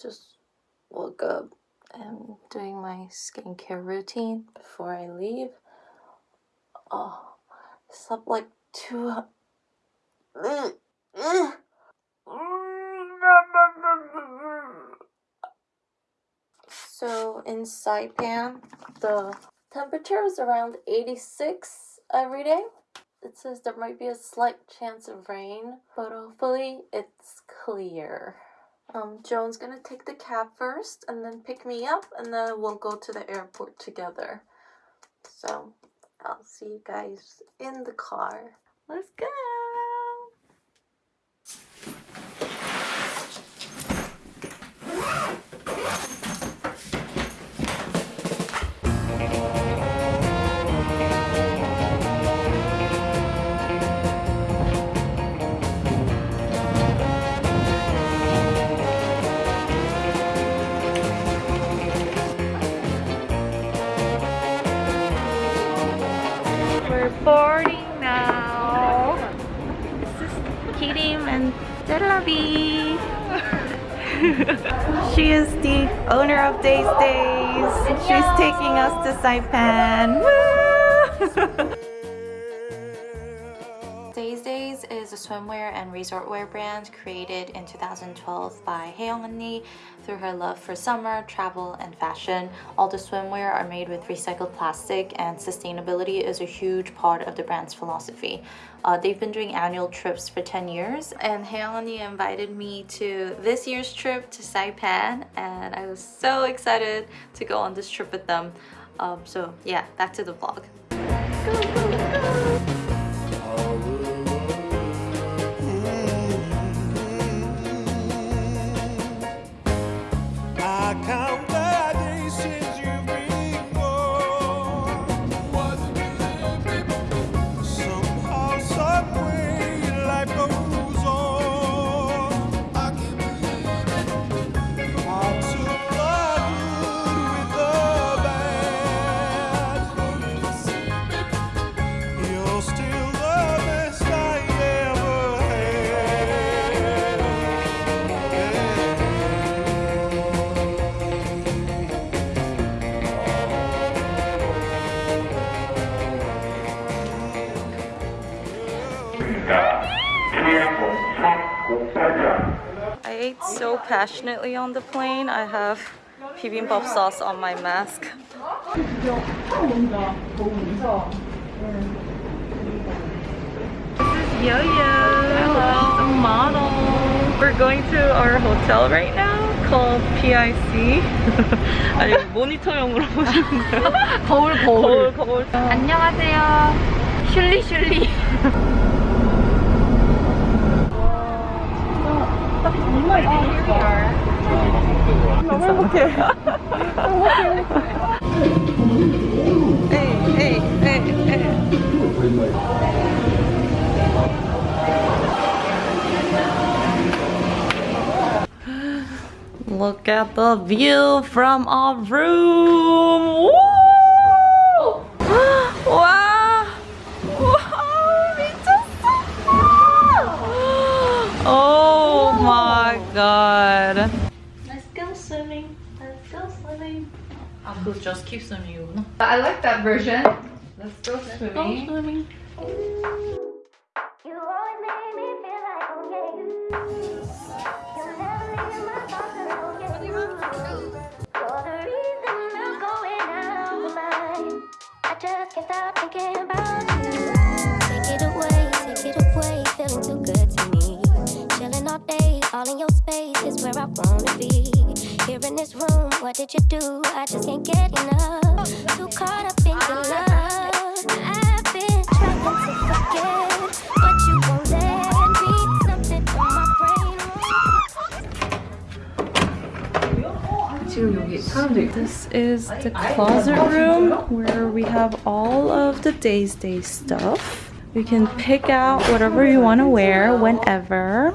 just woke up and doing my skincare routine before I leave. Oh, slept like two. So in Saipan, the temperature is around 86 every day. It says there might be a slight chance of rain, but hopefully it's clear. Um, Joan's gonna take the cab first and then pick me up, and then we'll go to the airport together. So I'll see you guys in the car. Let's go! We're boarding now. This is Kirim and Delavi. she is the owner of Days Days. She's taking us to Saipan. swimwear and resort wear brand created in 2012 by Haeyoung Lee through her love for summer, travel, and fashion. All the swimwear are made with recycled plastic and sustainability is a huge part of the brand's philosophy. Uh, they've been doing annual trips for 10 years and Haeyoung Ni invited me to this year's trip to Saipan and I was so excited to go on this trip with them. Um, so yeah, back to the vlog. Go, go, go. The passionately on the plane. I have bibimbap sauce on my mask. This is Yo-Yo, the model. We're going to our hotel right now called PIC. 아니 모니터용으로 보시는데요? 거울 거울 거울. 안녕하세요. 슐리 슐리. 너무 행복해. 에이, 에이, 에이, 에이. Look at the view from our room. Woo! 와! 와, 미쳤어! Oh my god. Let's go swimming. Let's go swimming. Uncle just keep swimming, you know. I like that version. Let's go swimming. Let's go swimming. just can't stop thinking about All in your space is where I wanna be. Here in this room, what did you do? I just can't get enough. Too caught up in your love. I've been trying to forget, but you won't let me. Something from my brain. This is the closet room where we have all of the day's day stuff. You can pick out whatever you want to wear whenever.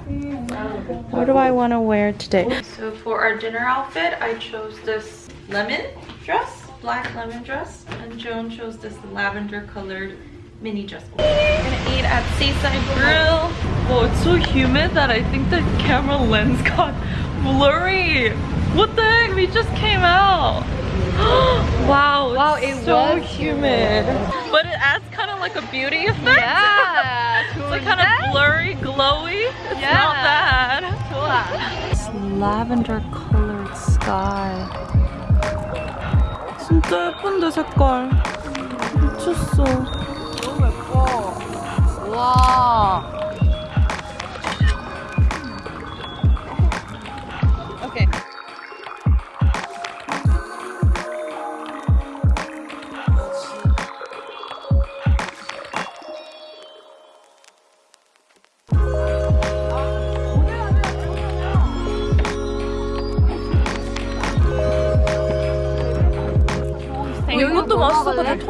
What do I want to wear today? So for our dinner outfit, I chose this lemon dress, black lemon dress, and Joan chose this lavender colored mini dress. We're gonna eat at Seaside Grill. Oh, it's so humid that I think the camera lens got blurry. What the heck? We just came out wow, it's Wow, it so was humid. But it adds kind of like a beauty effect. Yeah. It's like kind of blurry, glowy. It's Yeah. not bad. 좋아. This lavender colored sky. 진짜 예쁜데 색깔. 미쳤어. 너무 예뻐. 와.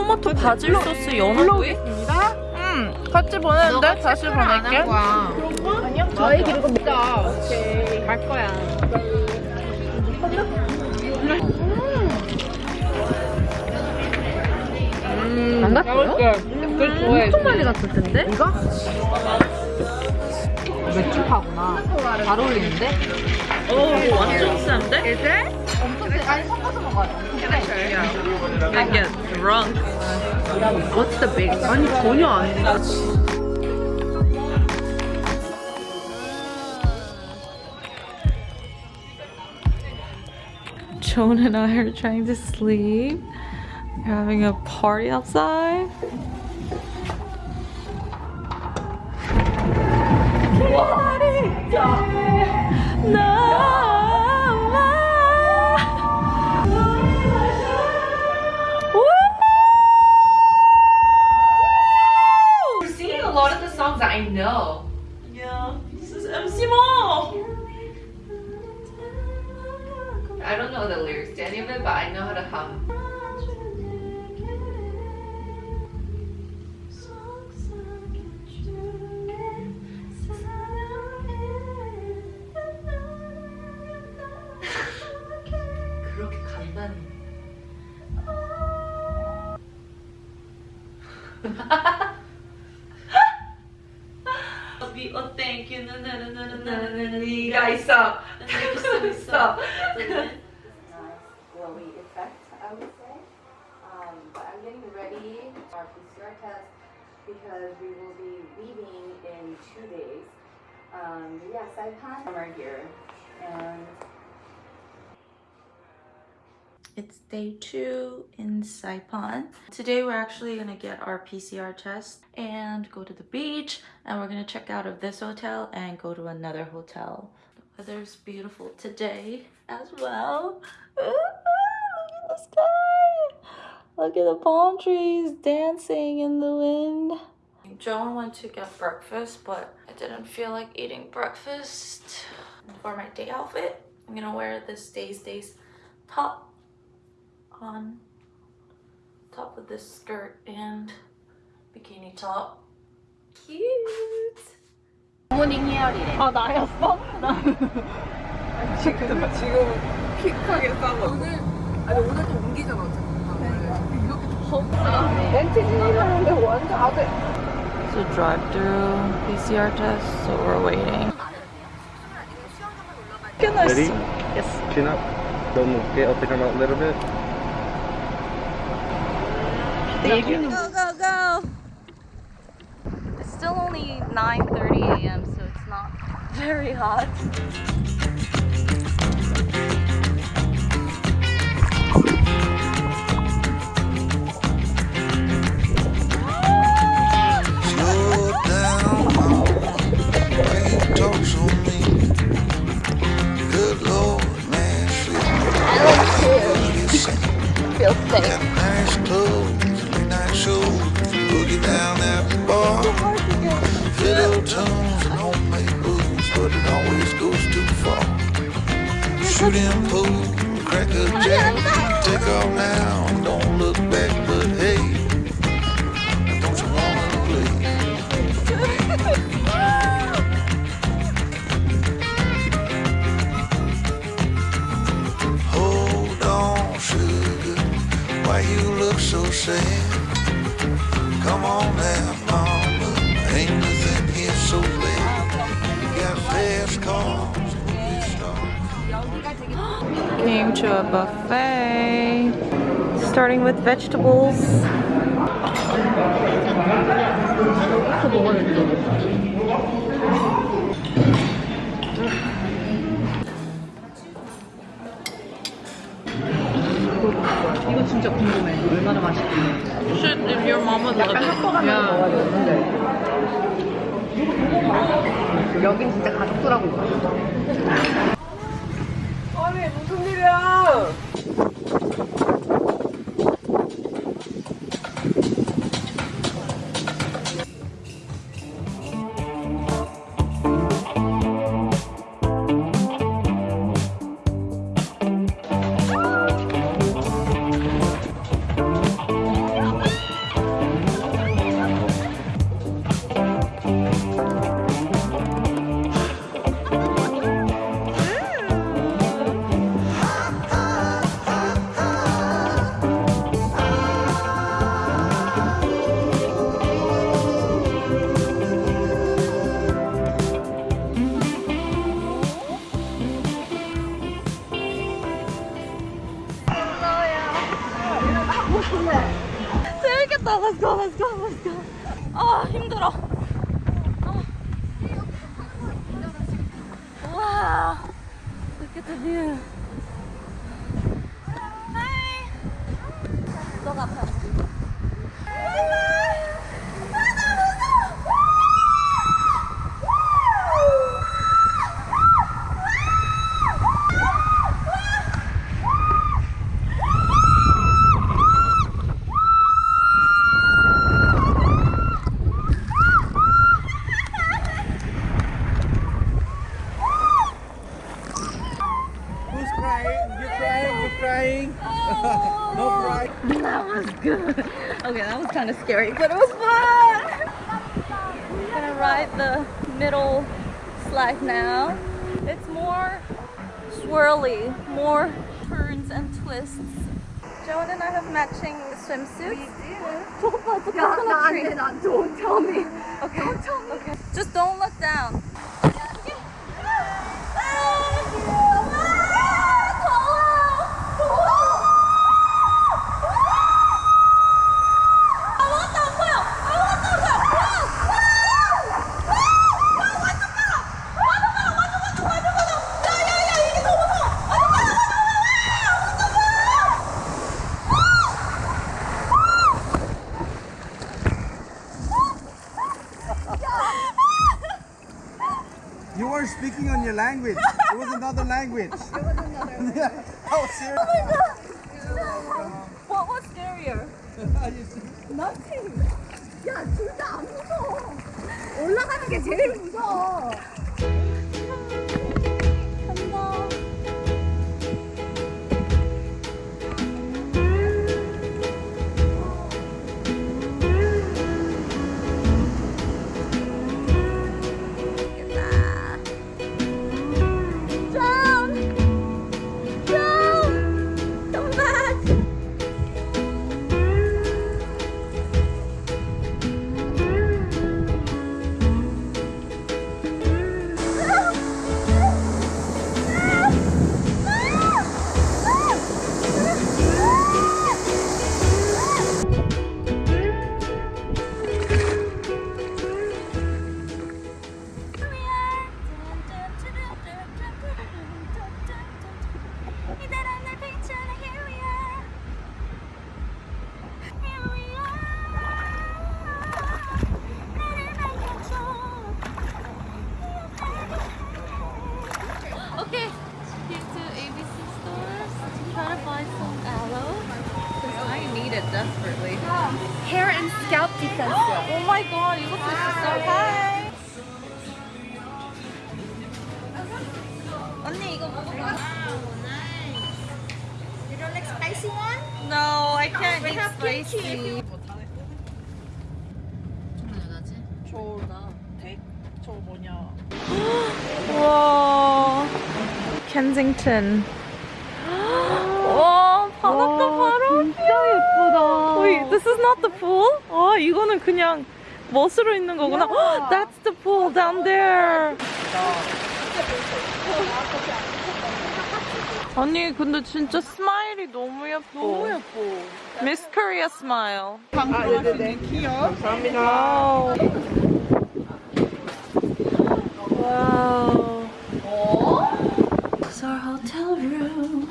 토마토 바질 소스 연어구이? 응. 같이 보내는데 다시 보낼게. 저희 그리고 먹자. 오케이. 갈 거야. 안 갔어요? 그걸 좋아해. 엄청 많이 갔을 텐데? 이거? 맥주파구나. 잘 어울리는데? 오, 완전 센데? 이제? 엄청 세. 아니 섞어서 먹어야 돼. I get drunk. What's the big? 아니 전혀 아니야. Joan and I are trying to sleep. We're having a party outside. We're I know. Yeah, this is MC Mo. I don't know the lyrics to any of it, but I know how to hum. 그렇게 간단히. you, oh thank you, na na na na na na na na na guys stop. stop. Glowy effect, I would say. Um, but I'm getting ready for our PCR test because we will be leaving in two days. Um, but yeah, Saipan, summer here, and it's day two in Saipan. Today we're actually gonna get our PCR test and go to the beach and we're gonna check out of this hotel and go to another hotel. The weather's beautiful today as well. Look at the sky! Look at the palm trees dancing in the wind. Joan went to get breakfast, but I didn't feel like eating breakfast. For my day outfit, I'm gonna wear this Days Days top on top of this skirt and bikini top. Cute! 모닝 헤어리래. 아 나였어? 나 지금 지금 킥하게 싸고 오늘 아니 오늘 또 옮기잖아 어차피 이렇게 덥다 렌트 진입하는데 완전 아주 It's a drive-through PCR test, so we're waiting. Ready? Yes. Chin up. Don't move. Okay, I'll take them out a little bit. Go, go, go! It's still only 9.30 a.m., so it's not very hot. Came to a buffet, starting with vegetables. Shit, if your mama loves it. 약간 섞어가면서 여긴 진짜 가족들하고 있어. 아니 무슨 일이야? story, but language. scalp defense. Oh my god, 이것도 있었어. Hi. 언니 이거 먹어봐. You don't like spicy one? No, I can't eat spicy. 저나 백? 저 뭐냐? 와, 켄징턴. This is not the pool? 아, 이거는 그냥 멋으로 있는 거구나. That's the pool down there. 아니 근데 진짜 스마일이 너무 예뻐. 너무 예뻐. 미스 코리아 스마일. 아 네네네. 감사합니다. 와우. This is our hotel room.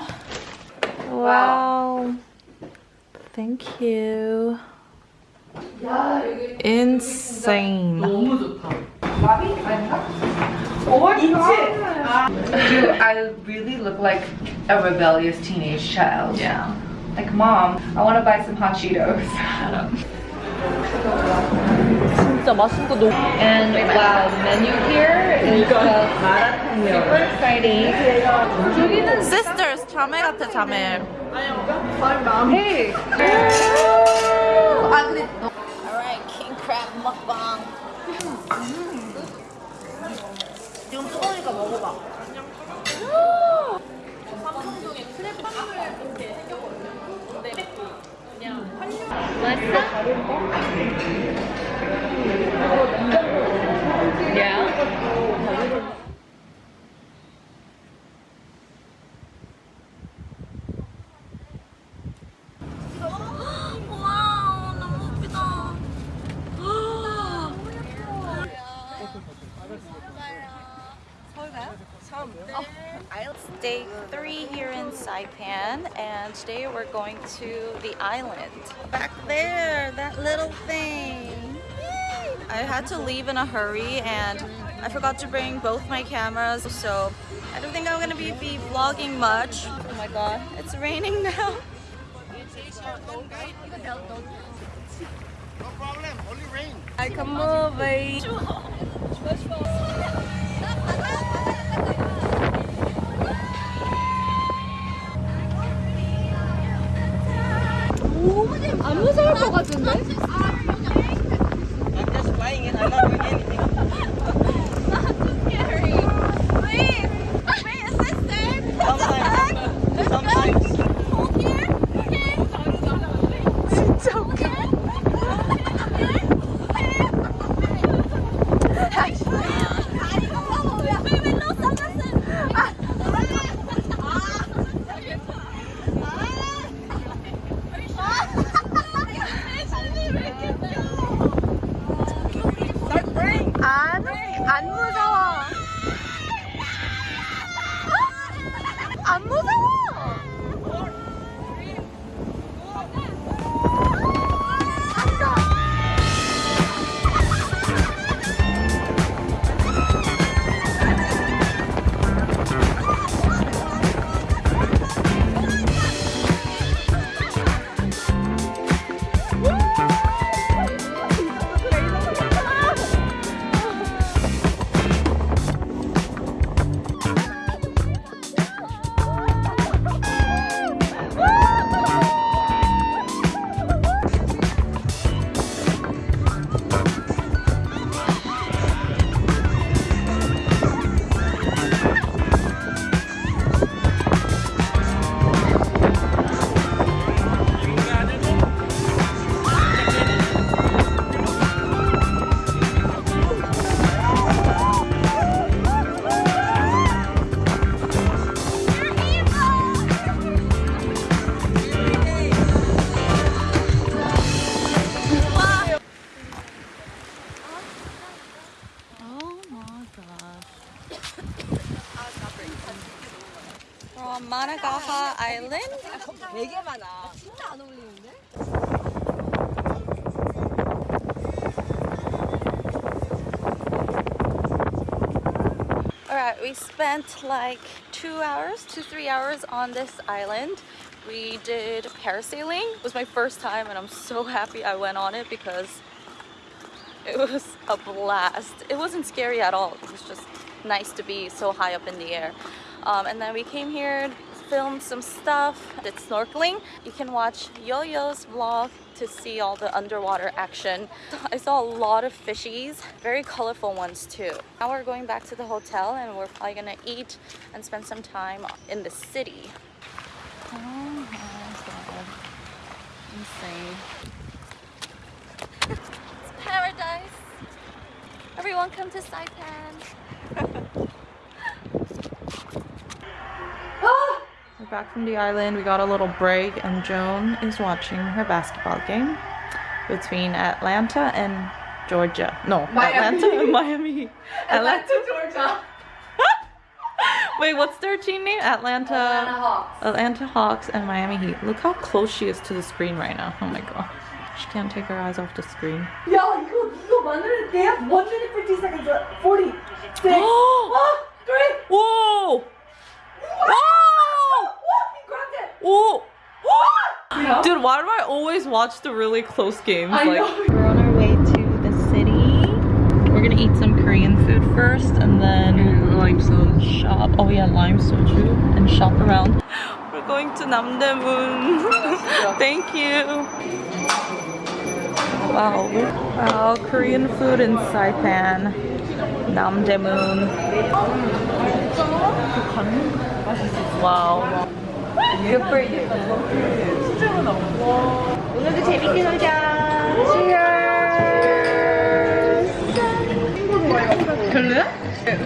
Wow. Thank you. Insane. Do I really look like a rebellious teenage child? Yeah. Like, mom, I want to buy some hot Cheetos. 진짜 맛있는 거 너무 And wow, menu here is just super exciting 여기는 Sisters, 자매 같아 자매 Hey! 아 근데 Alright, king crab 먹방 지금 뜨거우니까 먹어봐 삼성동에 크랩빵을 이렇게 생겼거든요 근데 그냥 환율 맛있어? And today we're going to the island. Back there, that little thing. I had to leave in a hurry, and I forgot to bring both my cameras, so I don't think I'm gonna be, be vlogging much. Oh my god, it's raining now. No problem, only rain. I can move 안 무서울 것 같은데? Island. Alright, we spent like two hours, two, three hours on this island. we did parasailing. It was my first time and I'm so happy I went on it because it was a blast. It wasn't scary at all. It was just nice to be so high up in the air. Um, and then we came here, filmed some stuff, did snorkeling. You can watch Yo-Yo's vlog to see all the underwater action. I saw a lot of fishies, very colorful ones too. Now we're going back to the hotel and we're probably gonna eat and spend some time in the city. Oh my god. Insane. It's paradise. Everyone come to Saipan. back from the island. We got a little break and Joan is watching her basketball game between Atlanta and Georgia. No, Miami. Atlanta and Miami. Atlanta, Atlanta Georgia. Wait, what's their team name? Atlanta. Atlanta Hawks. Atlanta Hawks and Miami Heat. Look how close she is to the screen right now. Oh my god. She can't take her eyes off the screen. Yeah, you go. look, 100, they have 150 seconds left. 40. Whoa! Whoa! Yeah. Dude, why do I always watch the really close games? I like, know. We're on our way to the city. We're gonna eat some Korean food first and then lime soju. Shop. Oh yeah, lime soju. And shop around. We're going to Namdaemun. Thank you. Wow. Wow, Korean food in Saipan. Namdaemun. Wow. Good for you. 오늘도 재밌게 놀자. Cheers. 별로야?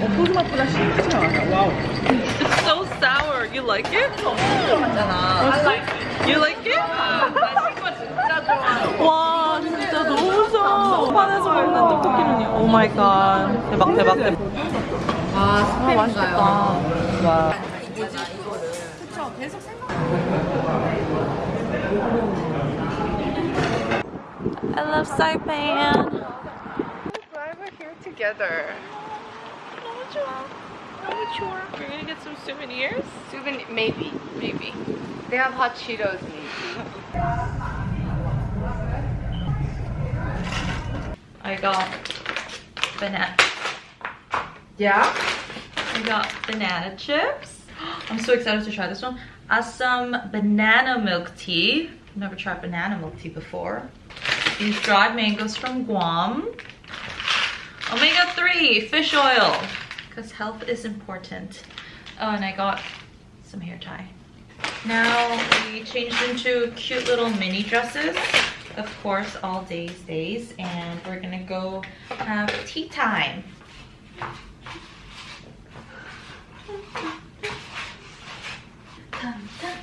옥수수 맛보다 신기하지 않아. 와우. It's so sour. You like it? 맞잖아. I like it. You like it? 나 신거 진짜 좋아. 와 진짜 너무 좋아. 판에서 먹는 떡볶이는요. 오 마이 갓. 대박 대박 대박. 아, 아 맛있겠다. 와. I love Saipan. I'm we're here together. We're gonna get some souvenirs? Souvenir, maybe, maybe. They have hot Cheetos, maybe. I got banana. Yeah? I got banana chips. I'm so excited to try this one. Uh, some banana milk tea. Never tried banana milk tea before. These dried mangoes from Guam. Omega-3 fish oil. Because health is important. Oh, and I got some hair tie. Now we changed into cute little mini dresses. Of course, all days days. And we're gonna go have tea time. 바로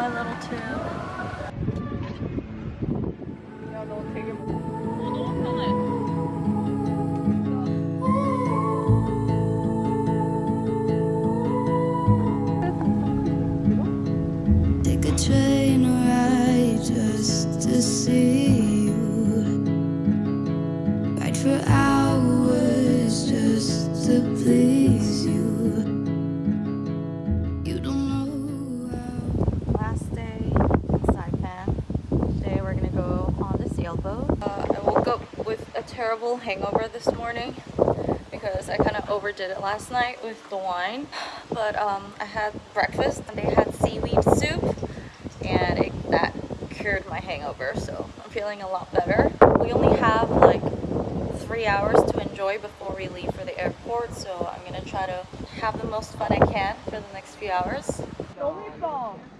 my little tube. Hangover this morning because I kind of overdid it last night with the wine. But um, I had breakfast and they had seaweed soup and it, that cured my hangover. So I'm feeling a lot better. We only have like three hours to enjoy before we leave for the airport. So I'm gonna try to have the most fun I can for the next few hours. 너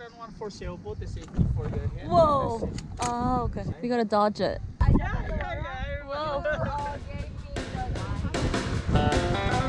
than one for sale. Both is for hand. Whoa! Oh, okay. We gotta dodge it. Yeah, yeah, yeah. Whoa. Uh,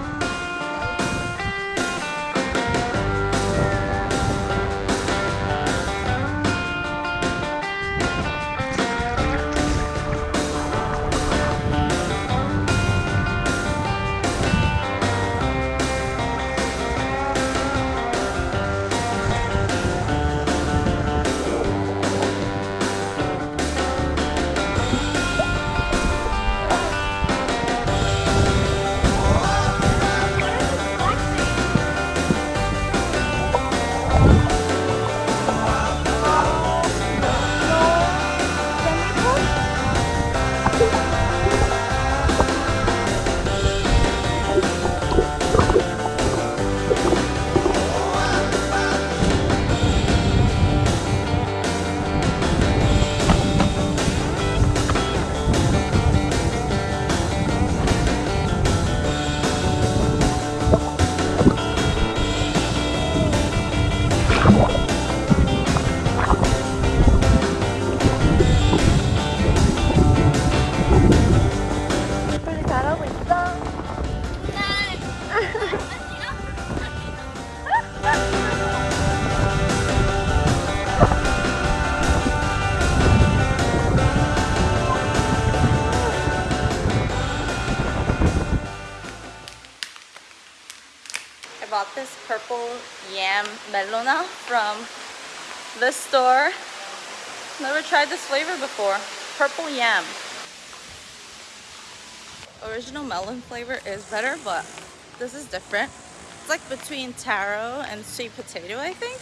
Bought this purple yam melona from this store. Never tried this flavor before. Purple yam. Original melon flavor is better, but this is different. It's like between taro and sweet potato, I think.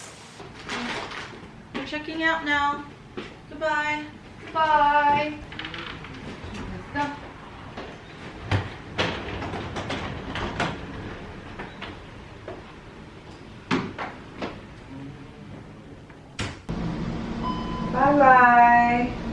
We're checking out now. Goodbye. Bye. Bye-bye.